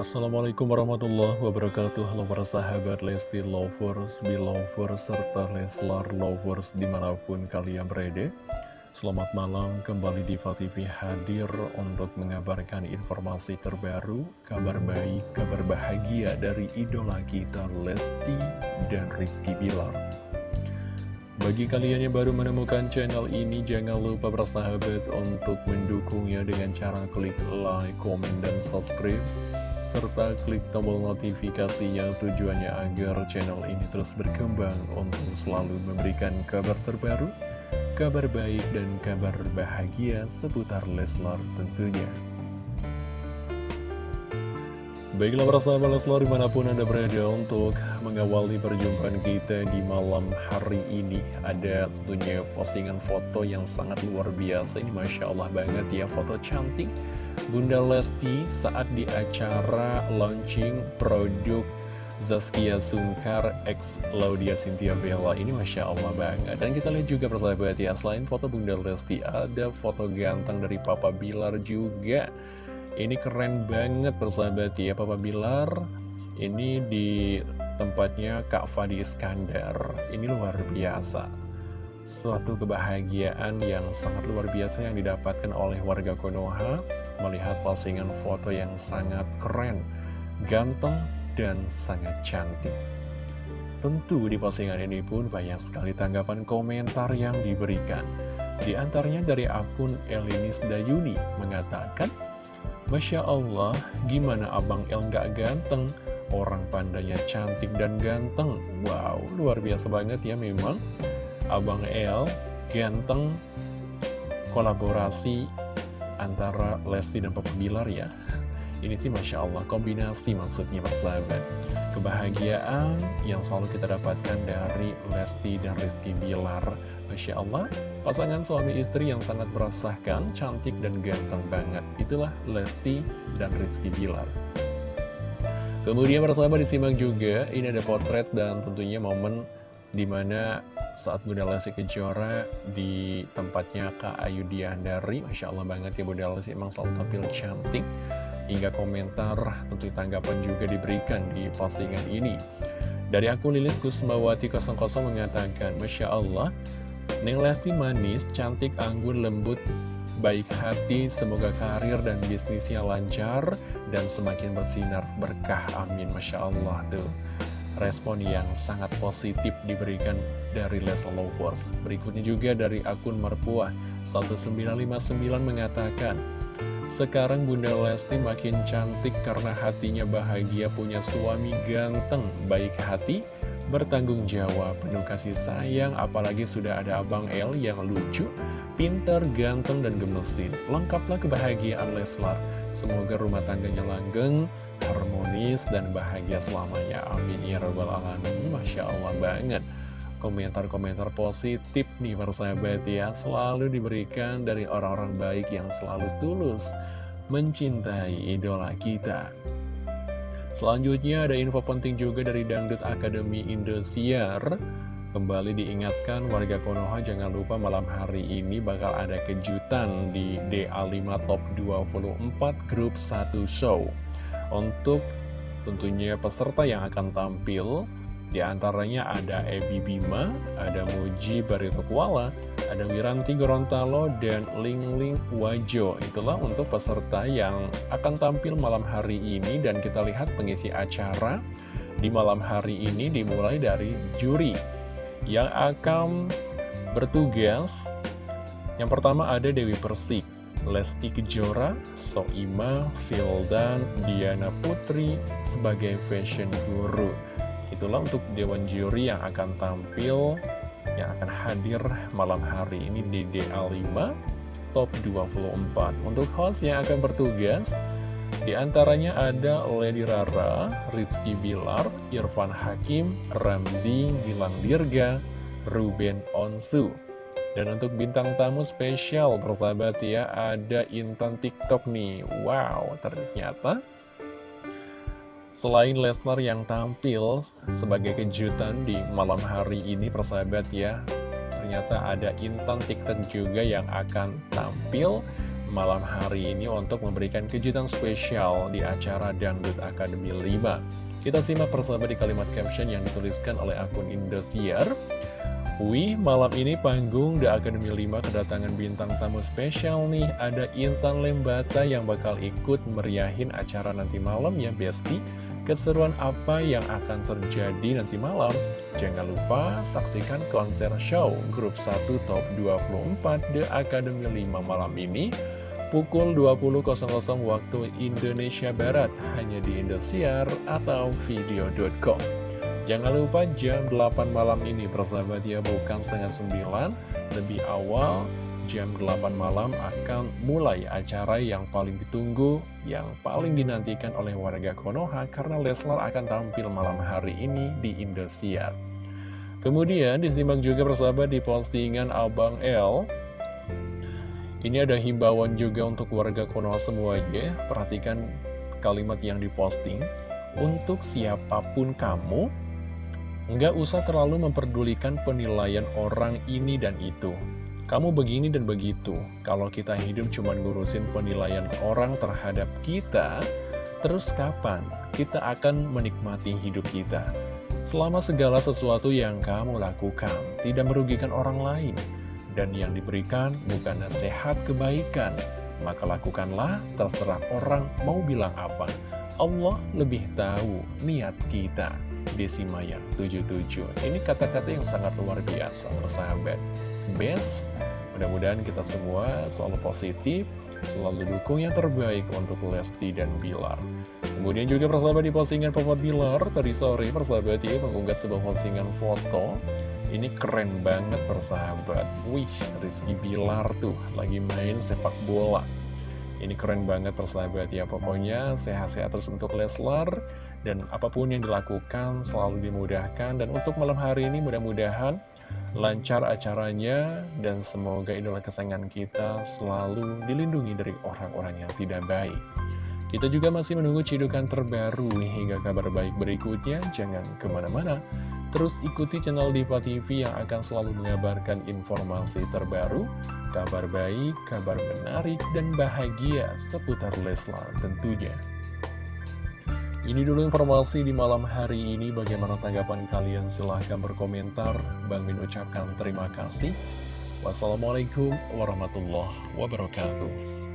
Assalamualaikum warahmatullahi wabarakatuh. Halo para sahabat Lesti Lovers, Belovers, serta Leslar Lovers di mana pun kalian berada. Selamat malam kembali di TV hadir untuk mengabarkan informasi terbaru Kabar baik, kabar bahagia dari idola kita Lesti dan Rizky Bilar. Bagi kalian yang baru menemukan channel ini, jangan lupa bersahabat untuk mendukungnya dengan cara klik like, komen, dan subscribe serta klik tombol notifikasinya tujuannya agar channel ini terus berkembang untuk selalu memberikan kabar terbaru, kabar baik dan kabar bahagia seputar Leslar tentunya. Baiklah para sahabat Leslar di mana pun Anda berada untuk mengawali perjumpaan kita di malam hari ini Ada tentunya postingan foto yang sangat luar biasa Ini Masya Allah banget ya foto cantik Bunda Lesti saat di acara launching produk Zaskia Sungkar X Laudia Cynthia Bella ini Masya Allah banget Dan kita lihat juga persahabat ya Selain foto Bunda Lesti ada foto ganteng dari Papa Bilar juga. Ini keren banget persahabat ya Papa Bilar Ini di tempatnya Kak Fadi Iskandar. Ini luar biasa. Suatu kebahagiaan yang sangat luar biasa yang didapatkan oleh warga Konoha melihat postingan foto yang sangat keren, ganteng, dan sangat cantik. Tentu di postingan ini pun banyak sekali tanggapan komentar yang diberikan. Di antaranya dari akun Elinis Dayuni mengatakan, Masya Allah, gimana Abang El nggak ganteng? Orang pandanya cantik dan ganteng. Wow, luar biasa banget ya memang. Abang El ganteng kolaborasi antara Lesti dan Papa Bilar ya. Ini sih Masya Allah kombinasi maksudnya persahabat Kebahagiaan yang selalu kita dapatkan dari Lesti dan Rizky Bilar. Masya Allah pasangan suami istri yang sangat merasakan cantik dan ganteng banget. Itulah Lesti dan Rizky Bilar. Kemudian persahabat disimak juga ini ada potret dan tentunya momen di mana saat Bunda Lesti Kejora di tempatnya Kak Ayu Diandari Masya Allah banget ya Bunda Lesti emang selalu tampil cantik. Hingga komentar tentu tanggapan juga diberikan di postingan ini. Dari akun Lilis Kusmawati 00 mengatakan Masya Allah Neng Lesti manis, cantik, anggun, lembut, baik hati, semoga karir dan bisnisnya lancar dan semakin bersinar berkah, amin Masya Allah tuh respon yang sangat positif diberikan dari Leslie Lovers. Berikutnya juga dari akun Merpuah 1959 mengatakan, sekarang Bunda Lesti makin cantik karena hatinya bahagia punya suami ganteng, baik hati, bertanggung jawab, penuh kasih sayang, apalagi sudah ada Abang El yang lucu, pintar, ganteng, dan gemesin. Lengkaplah kebahagiaan Leslar. Semoga rumah tangganya langgeng, harmonis dan bahagia selamanya. Amin ya rabbal alamin. Masya Allah banget. Komentar-komentar positif nih persahabat ya. Selalu diberikan dari orang-orang baik yang selalu tulus mencintai idola kita. Selanjutnya ada info penting juga dari Dangdut Akademi Indosiar. Kembali diingatkan warga Konoha jangan lupa malam hari ini bakal ada kejutan di DA5 Top 24 Grup 1 Show. Untuk tentunya peserta yang akan tampil di antaranya ada Ebi Bima, ada Muji Barito Kuala, ada Wiranti Gorontalo, dan Ling Ling Wajo. Itulah untuk peserta yang akan tampil malam hari ini dan kita lihat pengisi acara di malam hari ini dimulai dari juri yang akan bertugas. Yang pertama ada Dewi Persik, Lesti Kejora, Soima, Fildan, Diana Putri sebagai fashion guru. Itulah untuk Dewan Juri yang akan tampil, yang akan hadir malam hari ini di DA5 Top 24. Untuk host yang akan bertugas, di antaranya ada Lady Rara, Rizky Bilar, Irfan Hakim, Ramzi, Gilang Dirga, Ruben Onsu. Dan untuk bintang tamu spesial, persahabat ya, ada Intan TikTok nih. Wow, ternyata selain Lesnar yang tampil sebagai kejutan di malam hari ini, persahabat ya, ternyata ada Intan TikTok juga yang akan tampil malam hari ini untuk memberikan kejutan spesial di acara Dangdut Academy 5. Kita simak persahabat di kalimat caption yang dituliskan oleh akun Indosiar. Wih, malam ini panggung The Academy 5 kedatangan bintang tamu spesial nih. Ada Intan Lembata yang bakal ikut meriahin acara nanti malam ya, Besti. Keseruan apa yang akan terjadi nanti malam? Jangan lupa saksikan konser show grup 1 top 24 The Academy 5 malam ini pukul 20.00 waktu Indonesia Barat hanya di Indosiar atau video.com. Jangan lupa jam 8 malam ini persahabat ya bukan setengah 9 lebih awal jam 8 malam akan mulai acara yang paling ditunggu, yang paling dinantikan oleh warga Konoha karena Leslar akan tampil malam hari ini di Indosiar. Kemudian disimak juga persahabat di postingan Abang L. Ini ada himbauan juga untuk warga Konoha semuanya. Perhatikan kalimat yang diposting. Untuk siapa pun kamu, nggak usah terlalu memperdulikan penilaian orang ini dan itu kamu begini dan begitu. Kalau kita hidup cuma ngurusin penilaian orang terhadap kita, terus kapan kita akan menikmati hidup kita? Selama segala sesuatu yang kamu lakukan tidak merugikan orang lain, dan yang diberikan bukan nasihat kebaikan, maka lakukanlah terserah orang mau bilang apa. Allah lebih tahu niat kita. Desi Maya 77 Ini kata-kata yang sangat luar biasa, persahabat. Best Mudah-mudahan kita semua selalu positif Selalu dukung yang terbaik untuk Lesti dan Bilar. Kemudian juga persahabat di postingan Papa Bilar Tadi sore persahabat ya mengunggah sebuah postingan foto. Ini keren banget persahabat. Wih Rizky Bilar tuh lagi main sepak bola Ini keren banget persahabat ya Pokoknya sehat-sehat terus untuk Leslar Dan apa pun yang dilakukan selalu dimudahkan Dan untuk malam hari ini mudah-mudahan lancar acaranya, dan semoga idola kesayangan kita selalu dilindungi dari orang-orang yang tidak baik. Kita juga masih menunggu cidukan terbaru hingga kabar baik berikutnya, jangan ke mana-mana. Terus ikuti channel Diva TV yang akan selalu mengabarkan informasi terbaru, kabar baik, kabar menarik, dan bahagia seputar Leslar tentunya. Ini dulu informasi di malam hari ini. Bagaimana tanggapan kalian? Silahkan berkomentar. Bang Min ucapkan terima kasih. Wassalamualaikum warahmatullahi wabarakatuh.